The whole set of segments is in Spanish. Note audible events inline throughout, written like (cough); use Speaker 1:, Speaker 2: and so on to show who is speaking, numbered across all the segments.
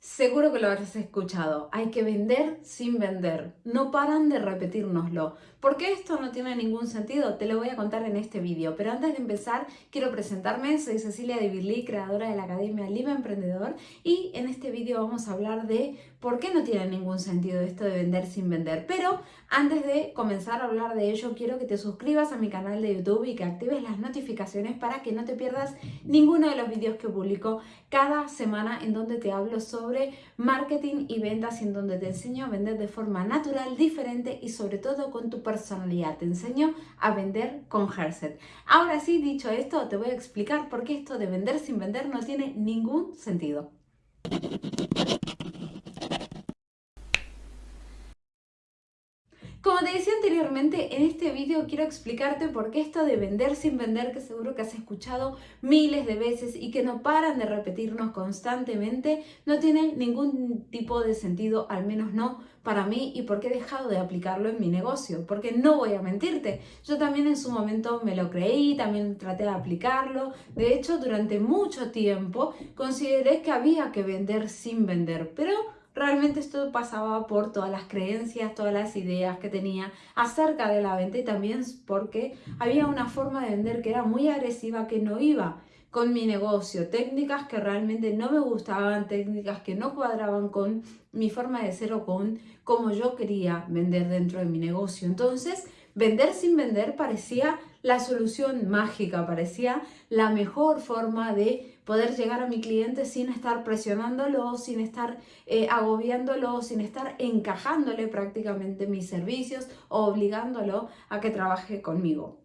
Speaker 1: Seguro que lo habrás escuchado. Hay que vender sin vender. No paran de repetírnoslo. ¿Por qué esto no tiene ningún sentido? Te lo voy a contar en este vídeo. Pero antes de empezar, quiero presentarme. Soy Cecilia de creadora de la Academia Libre Emprendedor. Y en este vídeo vamos a hablar de por qué no tiene ningún sentido esto de vender sin vender. Pero antes de comenzar a hablar de ello, quiero que te suscribas a mi canal de YouTube y que actives las notificaciones para que no te pierdas ninguno de los vídeos que publico cada semana en donde te hablo sobre marketing y ventas en donde te enseño a vender de forma natural, diferente y sobre todo con tu personalidad. Te enseño a vender con Herset. Ahora sí, dicho esto, te voy a explicar por qué esto de vender sin vender no tiene ningún sentido. Como te decía anteriormente, en este vídeo quiero explicarte por qué esto de vender sin vender, que seguro que has escuchado miles de veces y que no paran de repetirnos constantemente, no tiene ningún tipo de sentido, al menos no para mí, y por qué he dejado de aplicarlo en mi negocio. Porque no voy a mentirte, yo también en su momento me lo creí, también traté de aplicarlo. De hecho, durante mucho tiempo consideré que había que vender sin vender, pero realmente esto pasaba por todas las creencias, todas las ideas que tenía acerca de la venta y también porque había una forma de vender que era muy agresiva que no iba con mi negocio, técnicas que realmente no me gustaban, técnicas que no cuadraban con mi forma de ser o con cómo yo quería vender dentro de mi negocio. Entonces, vender sin vender parecía la solución mágica, parecía la mejor forma de poder llegar a mi cliente sin estar presionándolo, sin estar eh, agobiándolo, sin estar encajándole prácticamente mis servicios o obligándolo a que trabaje conmigo.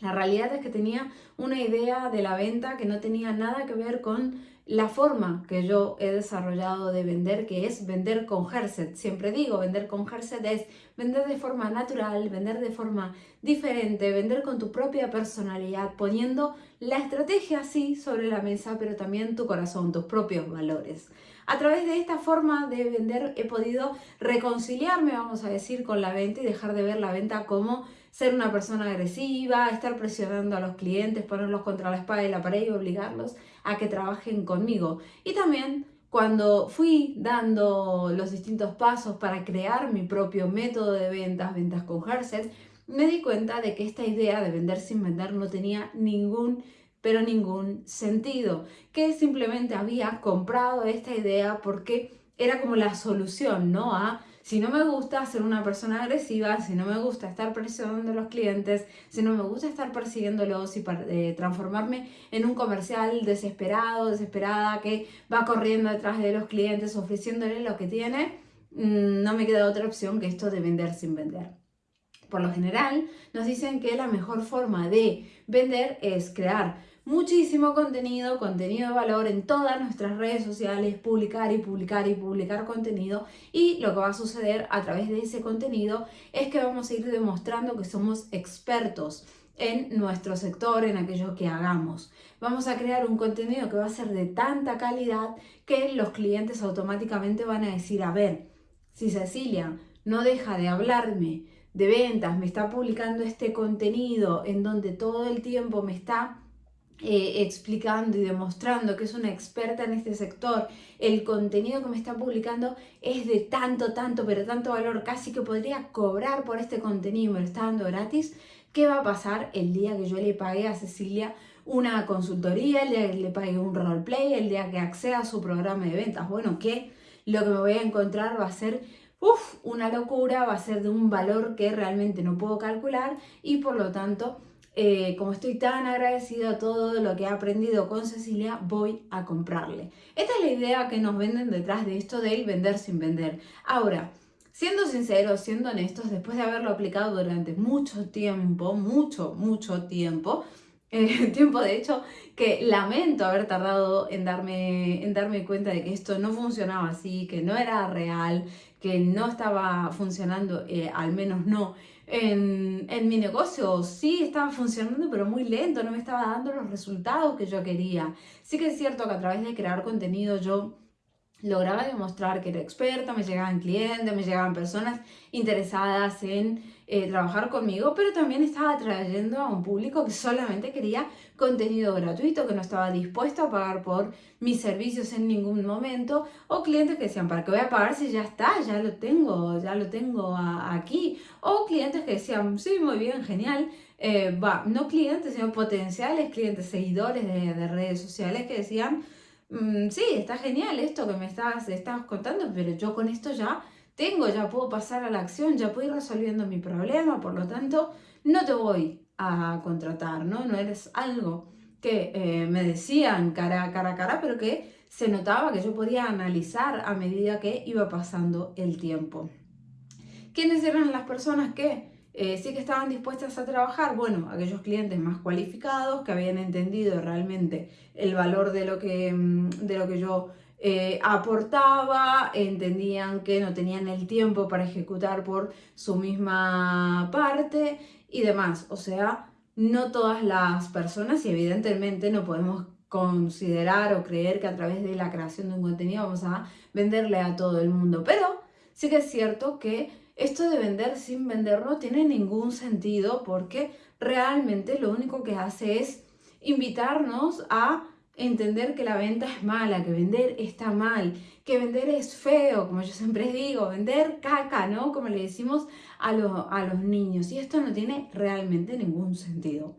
Speaker 1: La realidad es que tenía una idea de la venta que no tenía nada que ver con la forma que yo he desarrollado de vender, que es vender con Herset. Siempre digo, vender con Herset es vender de forma natural, vender de forma diferente, vender con tu propia personalidad, poniendo la estrategia así sobre la mesa, pero también tu corazón, tus propios valores. A través de esta forma de vender he podido reconciliarme, vamos a decir, con la venta y dejar de ver la venta como ser una persona agresiva, estar presionando a los clientes, ponerlos contra la espada y la pared y obligarlos a que trabajen conmigo. Y también cuando fui dando los distintos pasos para crear mi propio método de ventas, ventas con Herset, me di cuenta de que esta idea de vender sin vender no tenía ningún pero ningún sentido, que simplemente había comprado esta idea porque era como la solución, ¿no? A si no me gusta ser una persona agresiva, si no me gusta estar presionando a los clientes, si no me gusta estar persiguiéndolos y eh, transformarme en un comercial desesperado, desesperada, que va corriendo detrás de los clientes ofreciéndole lo que tiene, mm, no me queda otra opción que esto de vender sin vender. Por lo general, nos dicen que la mejor forma de vender es crear muchísimo contenido, contenido de valor en todas nuestras redes sociales, publicar y publicar y publicar contenido y lo que va a suceder a través de ese contenido es que vamos a ir demostrando que somos expertos en nuestro sector, en aquello que hagamos. Vamos a crear un contenido que va a ser de tanta calidad que los clientes automáticamente van a decir, a ver, si Cecilia no deja de hablarme de ventas, me está publicando este contenido en donde todo el tiempo me está eh, explicando y demostrando que es una experta en este sector, el contenido que me está publicando es de tanto, tanto, pero tanto valor, casi que podría cobrar por este contenido me lo está dando gratis, ¿qué va a pasar el día que yo le pague a Cecilia una consultoría, el día que le pague un roleplay, el día que acceda a su programa de ventas? Bueno, que lo que me voy a encontrar va a ser una locura, va a ser de un valor que realmente no puedo calcular y por lo tanto eh, como estoy tan agradecido a todo lo que he aprendido con Cecilia, voy a comprarle. Esta es la idea que nos venden detrás de esto del vender sin vender. Ahora, siendo sinceros, siendo honestos, después de haberlo aplicado durante mucho tiempo, mucho, mucho tiempo, eh, (laughs) tiempo de hecho que lamento haber tardado en darme, en darme cuenta de que esto no funcionaba así, que no era real, que no estaba funcionando, eh, al menos no en, en, mi negocio. Sí estaba funcionando, pero muy lento, no me estaba dando los resultados que yo quería. Sí que es cierto que a través de crear contenido yo lograba demostrar que era experta, me llegaban clientes, me llegaban personas interesadas en eh, trabajar conmigo, pero también estaba atrayendo a un público que solamente quería contenido gratuito, que no estaba dispuesto a pagar por mis servicios en ningún momento, o clientes que decían, ¿para qué voy a pagar si ya está? Ya lo tengo, ya lo tengo aquí. O clientes que decían, sí, muy bien, genial. Eh, no clientes, sino potenciales clientes, seguidores de, de redes sociales que decían, Mm, sí, está genial esto que me estás, estás contando, pero yo con esto ya tengo, ya puedo pasar a la acción, ya puedo ir resolviendo mi problema, por lo tanto, no te voy a contratar, ¿no? No eres algo que eh, me decían cara, cara a cara, pero que se notaba que yo podía analizar a medida que iba pasando el tiempo. ¿Quiénes eran las personas que eh, sí que estaban dispuestas a trabajar, bueno, aquellos clientes más cualificados que habían entendido realmente el valor de lo que, mm, de lo que yo eh, aportaba, entendían que no tenían el tiempo para ejecutar por su misma parte y demás. O sea, no todas las personas y evidentemente no podemos considerar o creer que a través de la creación de un contenido vamos a venderle a todo el mundo, pero sí que es cierto que esto de vender sin vender no tiene ningún sentido porque realmente lo único que hace es invitarnos a entender que la venta es mala, que vender está mal, que vender es feo, como yo siempre (laughs) digo, vender caca, ¿no? Como le decimos a, a los niños. Y esto no tiene realmente ningún sentido.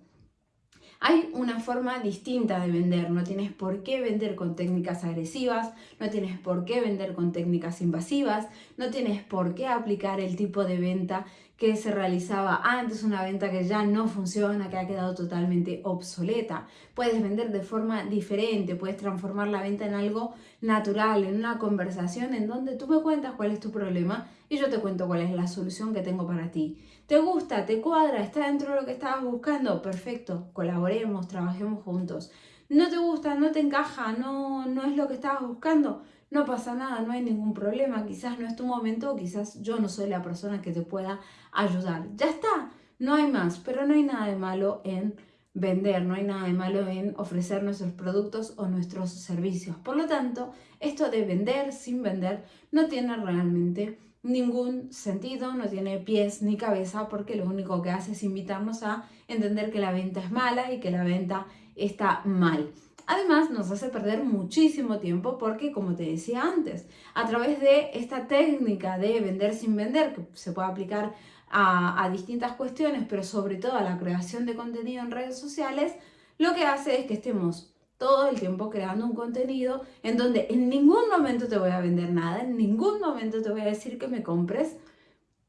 Speaker 1: Hay una forma distinta de vender, no tienes por qué vender con técnicas agresivas, no tienes por qué vender con técnicas invasivas, no tienes por qué aplicar el tipo de venta que se realizaba antes, una venta que ya no funciona, que ha quedado totalmente obsoleta. Puedes vender de forma diferente, puedes transformar la venta en algo natural, en una conversación en donde tú me cuentas cuál es tu problema y yo te cuento cuál es la solución que tengo para ti. ¿Te gusta? ¿Te cuadra? ¿Está dentro de lo que estabas buscando? Perfecto, colaboremos, trabajemos juntos. ¿No te gusta? ¿No te encaja? ¿No, no es lo que estabas buscando? No pasa nada, no hay ningún problema. Quizás no es tu momento, quizás yo no soy la persona que te pueda ayudar. Ya está, no hay más, pero no hay nada de malo en vender, no hay nada de malo en ofrecer nuestros productos o nuestros servicios. Por lo tanto, esto de vender sin vender no tiene realmente ningún sentido, no tiene pies ni cabeza porque lo único que hace es invitarnos a entender que la venta es mala y que la venta está mal. Además, nos hace perder muchísimo tiempo porque, como te decía antes, a través de esta técnica de vender sin vender, que se puede aplicar a, distintas cuestiones, pero sobre todo a la creación de contenido en redes sociales, lo que hace es que estemos todo el tiempo creando un contenido en donde en ningún momento te voy a vender nada, en ningún momento te voy a decir que me compres,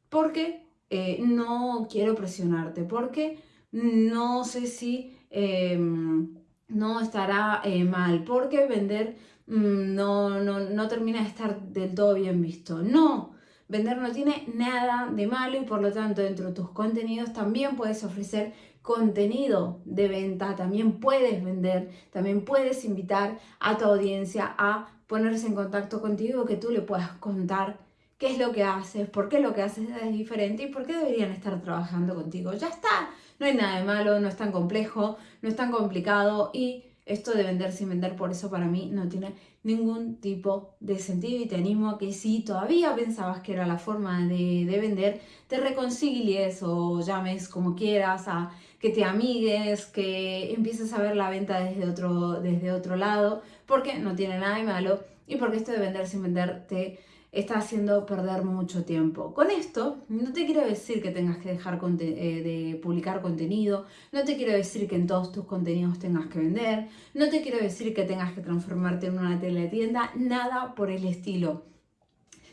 Speaker 1: porque eh, no quiero presionarte, porque no sé si em, no estará eh, mal, porque vender mm, no, no, no termina de estar del todo bien visto. No, Vender no tiene nada de malo y por lo tanto dentro de tus contenidos también puedes ofrecer contenido de venta, también puedes vender, también puedes invitar a tu audiencia a ponerse en contacto contigo, que tú le puedas contar qué es lo que haces, por qué lo que haces es diferente y por qué deberían estar trabajando contigo. Ya está, no hay nada de malo, no es tan complejo, no es tan complicado. Y esto de vender sin vender, por eso para mí no tiene ningún tipo de sentido. Y te animo a que si todavía pensabas que era la forma de, vender, te reconcilies o llames como quieras, a que te amigues, que empieces a ver la venta desde otro, desde otro lado, porque no tiene nada de malo. Y porque esto de vender sin vender te está haciendo perder mucho tiempo. Con esto, no te quiero decir que tengas que dejar eh, de publicar contenido, no te quiero decir que en todos tus contenidos tengas que vender, no te quiero decir que tengas que transformarte en una teletienda, nada por el estilo.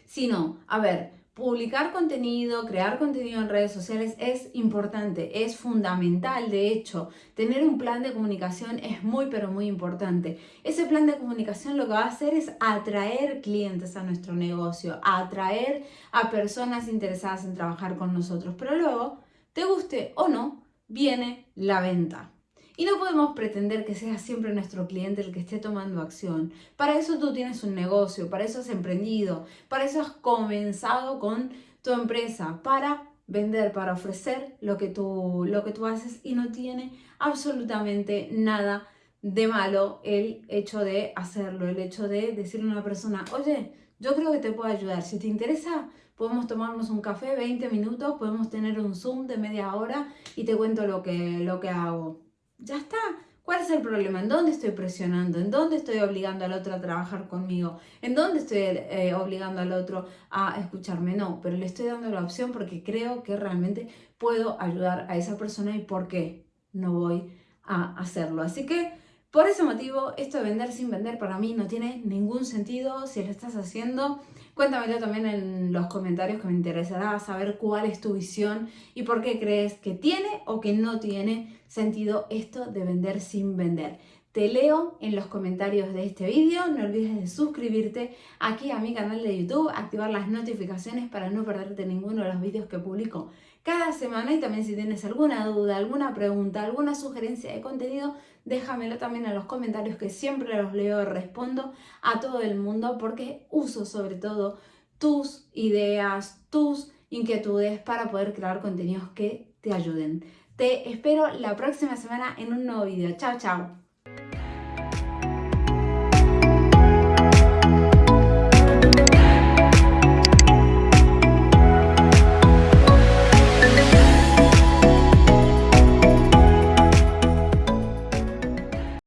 Speaker 1: Sino, a ver, publicar contenido, crear contenido en redes sociales es importante, es fundamental. De hecho, tener un plan de comunicación es muy, pero muy importante. Ese plan de comunicación lo que va a hacer es atraer clientes a nuestro negocio, atraer a personas interesadas en trabajar con nosotros. Pero luego, te guste o no, viene la venta. Y no podemos pretender que sea siempre nuestro cliente el que esté tomando acción. Para eso tú tienes un negocio, para eso has emprendido, para eso has comenzado con tu empresa, para vender, para ofrecer lo que tú, lo que tú haces y no tiene absolutamente nada de malo el hecho de hacerlo, el hecho de decirle a una persona, oye, yo creo que te puedo ayudar, si te interesa, podemos tomarnos un café, 20 minutos, podemos tener un Zoom de media hora y te cuento lo que, lo que hago. Ya está. ¿Cuál es el problema? ¿En dónde estoy presionando? ¿En dónde estoy obligando al otro a trabajar conmigo? ¿En dónde estoy eh, obligando al otro a escucharme? No, pero le estoy dando la opción porque creo que realmente puedo ayudar a esa persona y por qué no voy a hacerlo. Así que por ese motivo, esto de vender sin vender para mí no tiene ningún sentido. Si lo estás haciendo, cuéntamelo también en los comentarios que me interesará saber cuál es tu visión y por qué crees que tiene o que no tiene sentido esto de vender sin vender. Te leo en los comentarios de este vídeo, no olvides de suscribirte aquí a mi canal de YouTube, activar las notificaciones para no perderte ninguno de los vídeos que publico cada semana y también si tienes alguna duda, alguna pregunta, alguna sugerencia de contenido, déjamelo también en los comentarios que siempre los leo y respondo a todo el mundo porque uso sobre todo tus ideas, tus inquietudes para poder crear contenidos que te ayuden. Te espero la próxima semana en un nuevo video. Chao, chao.